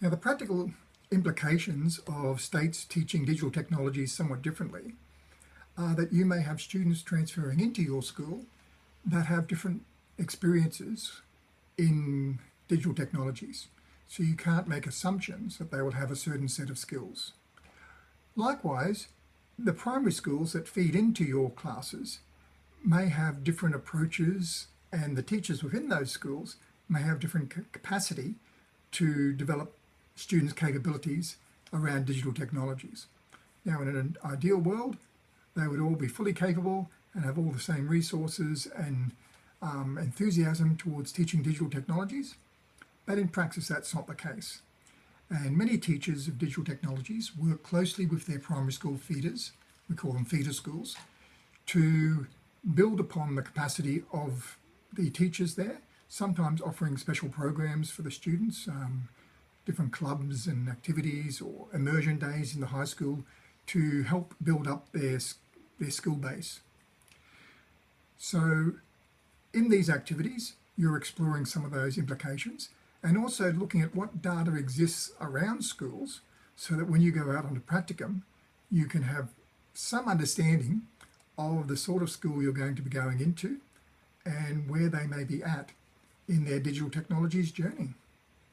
Now the practical implications of states teaching digital technologies somewhat differently are that you may have students transferring into your school that have different experiences in digital technologies. So you can't make assumptions that they will have a certain set of skills. Likewise, the primary schools that feed into your classes may have different approaches and the teachers within those schools may have different capacity to develop students' capabilities around digital technologies. Now, in an ideal world, they would all be fully capable and have all the same resources and um, enthusiasm towards teaching digital technologies, but in practice that's not the case. And many teachers of digital technologies work closely with their primary school feeders, we call them feeder schools, to build upon the capacity of the teachers there, sometimes offering special programs for the students, um, different clubs and activities or immersion days in the high school to help build up their, their skill base. So in these activities, you're exploring some of those implications and also looking at what data exists around schools so that when you go out onto practicum, you can have some understanding of the sort of school you're going to be going into and where they may be at in their digital technologies journey.